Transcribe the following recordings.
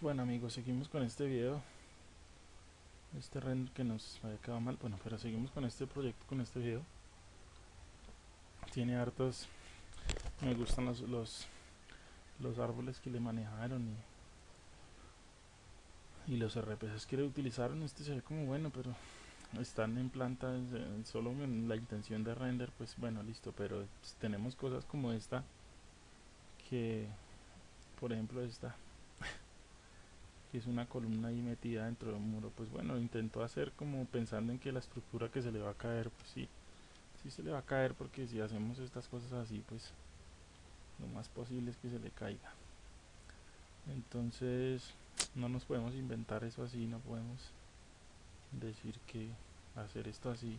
Bueno amigos, seguimos con este video. Este render que nos había quedado mal. Bueno, pero seguimos con este proyecto, con este video. Tiene hartos Me gustan los, los, los árboles que le manejaron y, y los RPCs que le utilizaron. Este se ve como bueno, pero están en planta solo en la intención de render Pues bueno, listo, pero tenemos cosas como esta Que, por ejemplo esta que es una columna ahí metida dentro del muro pues bueno intentó hacer como pensando en que la estructura que se le va a caer pues sí sí se le va a caer porque si hacemos estas cosas así pues lo más posible es que se le caiga. Entonces no nos podemos inventar eso así no podemos decir que hacer esto así.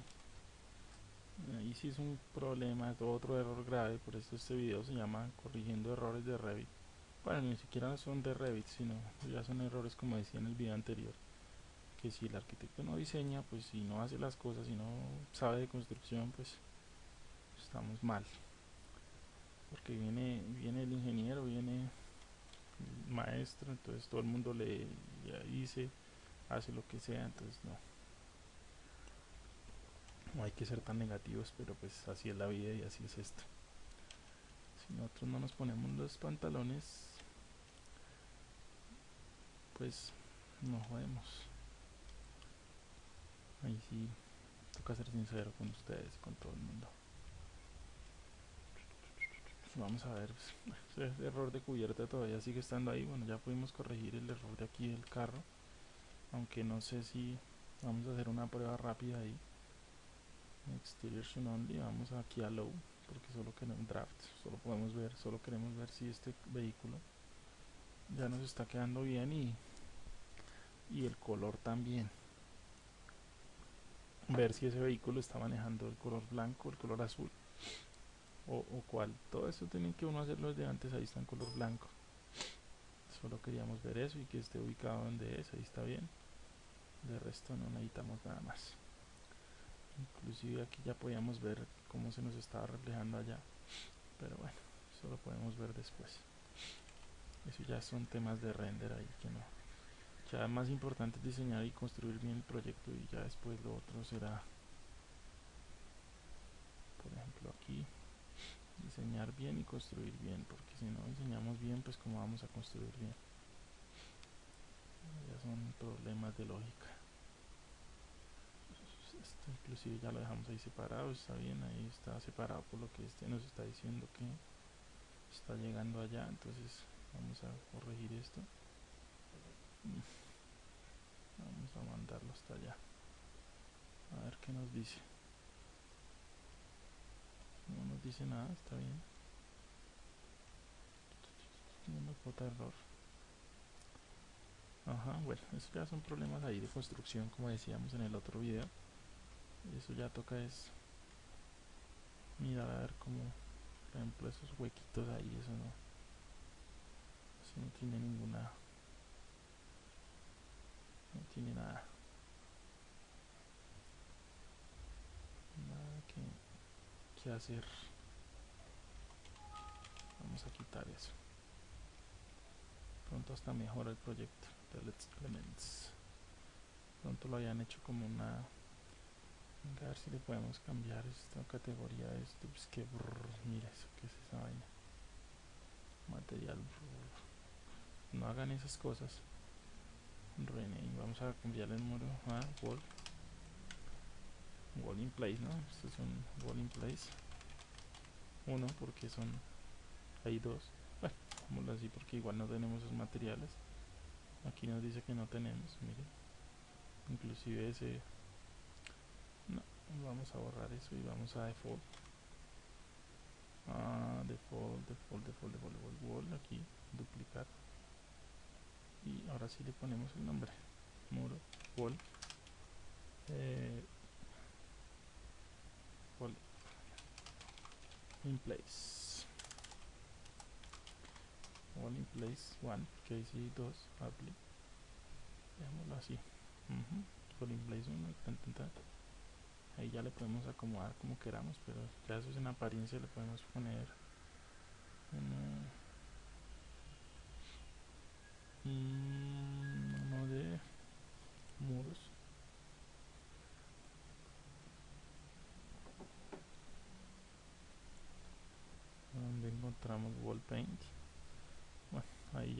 Ahí sí es un problema es otro error grave por eso este video se llama corrigiendo errores de Revit bueno ni siquiera son de Revit sino ya son errores como decía en el video anterior que si el arquitecto no diseña pues si no hace las cosas si no sabe de construcción pues estamos mal. Porque viene viene el ingeniero viene el maestro entonces todo el mundo le dice hace lo que sea entonces no. No hay que ser tan negativos pero pues así es la vida y así es esto. Si nosotros no nos ponemos los pantalones pues nos jodemos. Ahí sí toca ser sincero con ustedes con todo el mundo. Vamos a ver pues, ese error de cubierta todavía sigue estando ahí. Bueno ya pudimos corregir el error de aquí del carro. Aunque no sé si vamos a hacer una prueba rápida ahí. Exterior only vamos aquí a low porque solo queremos draft solo podemos ver solo queremos ver si este vehículo ya nos está quedando bien y y el color también. Ver si ese vehículo está manejando el color blanco el color azul o, o cuál. Todo eso tienen que uno hacerlo desde antes ahí está en color blanco. Solo queríamos ver eso y que esté ubicado donde es ahí está bien. De resto no necesitamos nada más. Inclusive aquí ya podíamos ver cómo se nos estaba reflejando allá pero bueno eso lo podemos ver después. Eso ya son temas de render ahí que no ya más importante es diseñar y construir bien el proyecto y ya después lo otro será por ejemplo aquí diseñar bien y construir bien porque si no diseñamos bien pues como vamos a construir bien ya son problemas de lógica. Esto inclusive ya lo dejamos ahí separado está bien ahí está separado por lo que este nos está diciendo que está llegando allá entonces vamos a corregir esto vamos a mandarlo hasta allá. A ver qué nos dice. No nos dice nada, está bien. Nos bota error. Ajá, bueno, eso ya son problemas ahí de construcción como decíamos en el otro video. Eso ya toca es mirar a ver cómo por ejemplo esos huequitos ahí, eso no eso no tiene ninguna no tiene nada. Nada que, hacer. Vamos a quitar eso. Pronto hasta mejora el proyecto de Let's Elements. Pronto lo hayan hecho como una a ver si le podemos cambiar esta categoría de esto pues que brrr, mira eso que es esa vaina material brrr. no hagan esas cosas rename vamos a cambiarle el número a wall. Wall in place no esto es un wall in place. Uno porque son hay dos. Bueno vamos así porque igual no tenemos esos materiales. Aquí nos dice que no tenemos mire. Inclusive ese no vamos a borrar eso y vamos a default. Ah, default default default default, default wall aquí duplicar y ahora sí le ponemos el nombre. Muro wall. Eh, wall. In place. Wall in place 1 que dice 2 apply dejémoslo así. Uh wall in place 1 ahí ya le podemos acomodar como queramos pero ya eso es en apariencia le podemos poner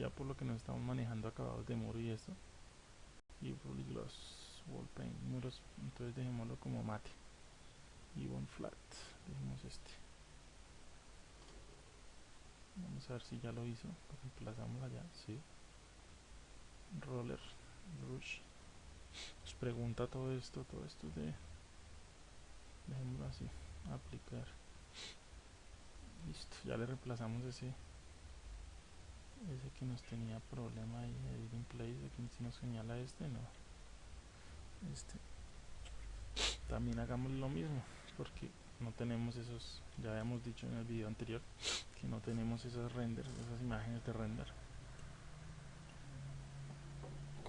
ya por lo que nos estamos manejando acabados de muro y esto y gloss wall paint muros entonces dejémoslo como mate. Y one flat dejemos este. Vamos a ver si ya lo hizo lo reemplazamos allá sí. Roller brush nos pregunta todo esto todo esto de dejémoslo así aplicar. Listo ya le reemplazamos ese ese que nos tenía problema ahí in place aquí si nos señala este no. Este. También hagamos lo mismo porque no tenemos esos ya habíamos dicho en el video anterior que no tenemos esos renders esas imágenes de render.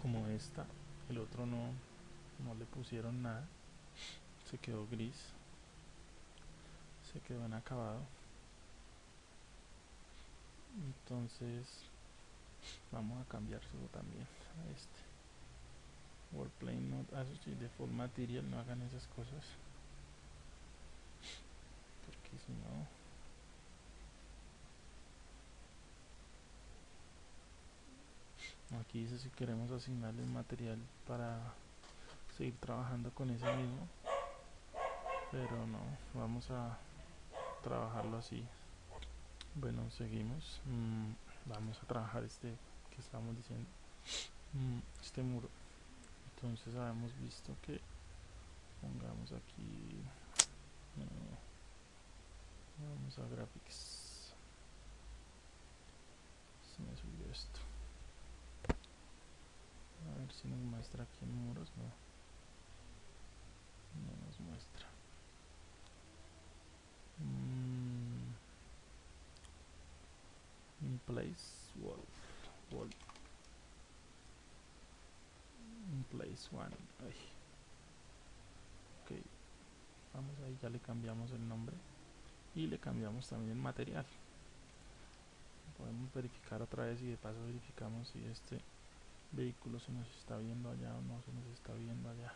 Como esta el otro no no le pusieron nada se quedó gris se quedó en acabado entonces vamos a cambiárselo también a este. Wordplane Not Associate Default Material no hagan esas cosas. Porque si no. Aquí dice si queremos asignarle material para seguir trabajando con ese mismo. Pero no vamos a trabajarlo así bueno seguimos. Mm, vamos a trabajar este que estamos diciendo. Mm, este muro. Entonces habíamos visto que pongamos aquí vamos a graphics se me subió esto. A ver si nos muestra aquí en muros no. No nos muestra. Mm. In place wall in place one Ay. ok. Vamos ahí ya le cambiamos el nombre. Y le cambiamos también el material. Podemos verificar otra vez y de paso verificamos si este vehículo se nos está viendo allá o no se nos está viendo allá.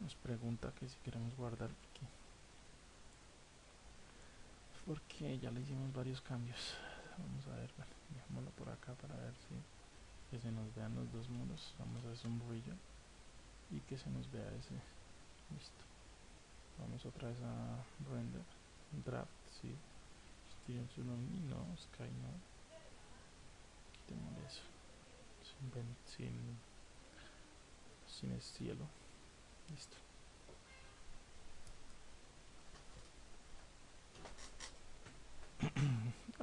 Nos pregunta que si queremos guardar aquí porque ya le hicimos varios cambios. Vamos a ver, bueno, dejémoslo por acá para ver si que se nos vean los dos muros. Vamos a hacer un brillo y que se nos vea ese listo. Vamos otra vez a render draft sí. No Sky no. Quitemos eso sin, sin, sin el cielo. Listo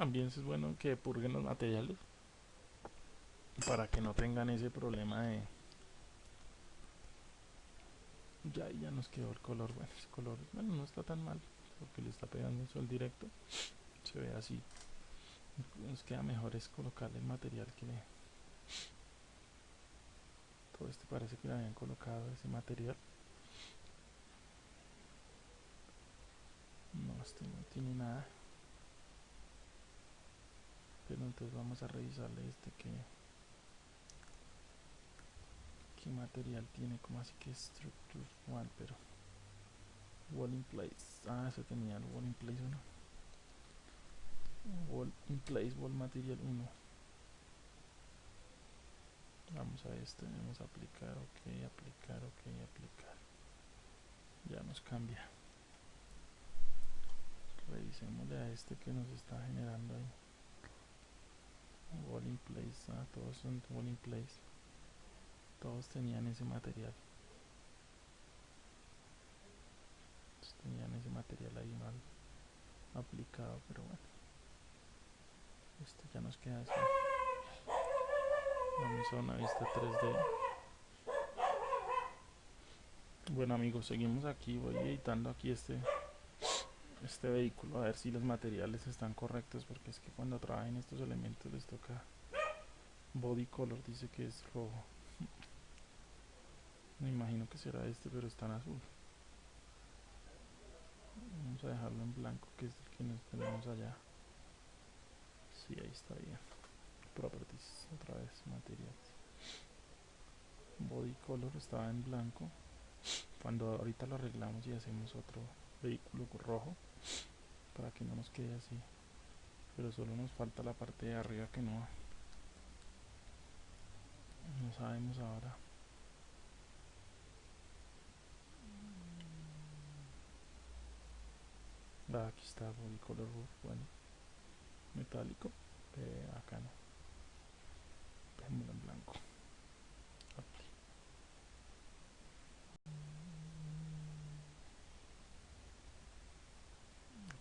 también es bueno que purguen los materiales para que no tengan ese problema de ya ya nos quedó el color bueno ese color bueno no está tan mal porque le está pegando el sol directo se ve así nos queda mejor es colocarle el material que todo este parece que le habían colocado ese material. No este no tiene nada entonces vamos a revisarle este que qué material tiene como así que structure one pero wall in place. Ah ese tenía el wall in place 1 wall in place wall material 1 vamos a este vamos a aplicar ok aplicar ok aplicar. Ya nos cambia. Revisémosle a este que nos está generando ahí wall in place ah, todos son wall in place. Todos tenían ese material. Tenían ese material ahí mal aplicado pero bueno. Esto ya nos queda así vamos a una vista 3D bueno amigos seguimos aquí voy editando aquí este este vehículo a ver si los materiales están correctos porque es que cuando trabajen estos elementos les toca body color dice que es rojo me imagino que será este, pero está en azul. Vamos a dejarlo en blanco, que es el que nos tenemos allá. Sí, ahí está bien. Properties, otra vez, materiales. Body color estaba en blanco. Cuando ahorita lo arreglamos y hacemos otro vehículo rojo, para que no nos quede así. pero solo nos falta la parte de arriba que no no sabemos ahora. Ah, aquí está body color bueno. Metálico eh, acá no. Dejémoslo en blanco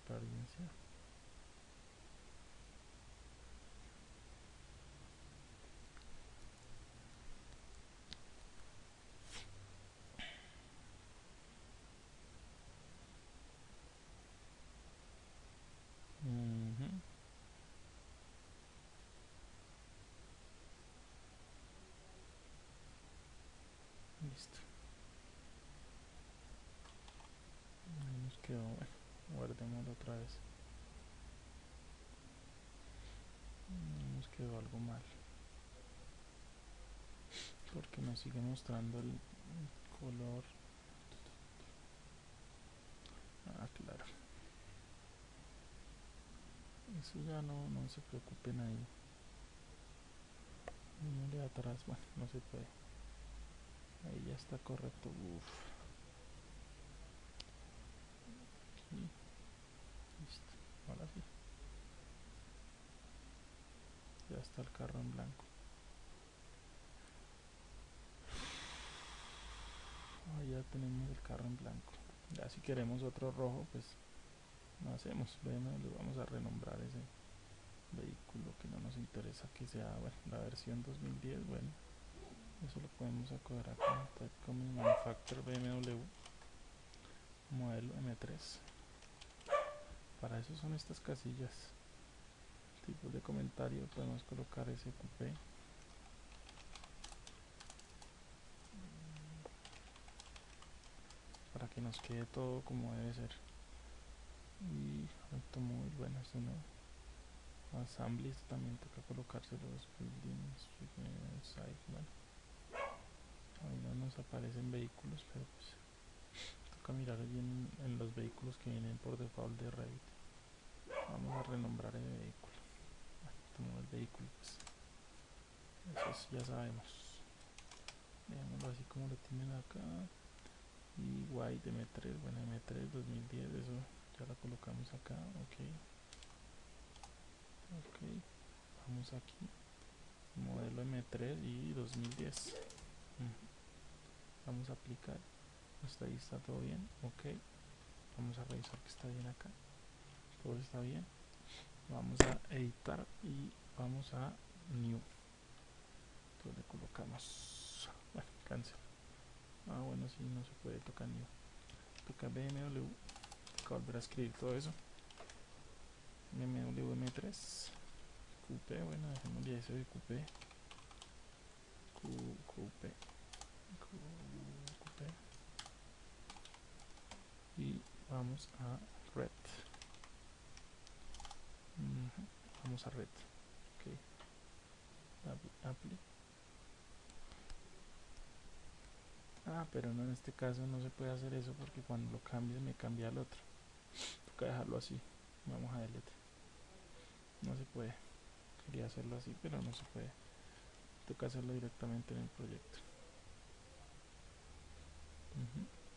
apariencia Listo. Ahí nos quedó, bueno, guardémoslo otra vez. Nos quedó algo mal. Porque nos sigue mostrando el color. Ah, claro. Eso ya no, no se preocupen ahí. de atrás, bueno, no se puede. Ahí ya está correcto. Uf. Listo. Ahora sí. Ya está el carro en blanco. Ahí ya tenemos el carro en blanco. Ya si queremos otro rojo, pues no hacemos. le vamos a renombrar ese vehículo que no nos interesa que sea bueno, la versión 2010. Bueno eso lo podemos acoger acá como manufacturer BMW modelo M3 para eso son estas casillas tipos de comentario podemos colocar ese coupé para que nos quede todo como debe ser. Y esto muy bueno esto no assembly también toca colocarse los buildings site bueno. Ahí no nos aparecen vehículos pero pues toca mirar bien en los vehículos que vienen por default de Revit. Vamos a renombrar el vehículo bueno, el vehículo pues. Eso ya sabemos. Veámoslo así como lo tienen acá. Y white M3 bueno M3 2010 eso ya lo colocamos acá ok. Ok vamos aquí. Modelo M3 y 2010 vamos a aplicar. Hasta ahí está todo bien ok. Vamos a revisar que está bien acá. Todo está bien vamos a editar y vamos a new. Entonces colocamos. Bueno cancel. Ah bueno si no se puede tocar new. Toca BMW toca volver a escribir todo eso. BMW M3 QP bueno dejémosle eso de QP QP y vamos a red vamos a red. Ok. Ah pero no en este caso no se puede hacer eso porque cuando lo cambies me cambia al otro. Toca dejarlo así. Vamos a delete no se puede. Quería hacerlo así pero no se puede. Toca hacerlo directamente en el proyecto.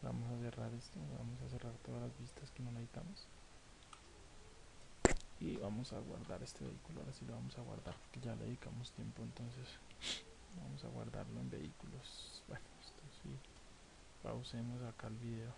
Vamos a cerrar esto. Vamos a cerrar todas las vistas que no necesitamos y vamos a guardar este vehículo ahora sí lo vamos a guardar porque ya le dedicamos tiempo entonces vamos a guardarlo en vehículos. Bueno esto sí pausemos acá el video